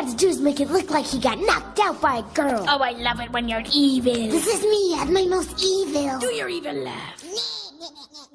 got to do is make it look like he got knocked out by a girl. Oh, I love it when you're evil. This is me at my most evil. Do your evil laugh.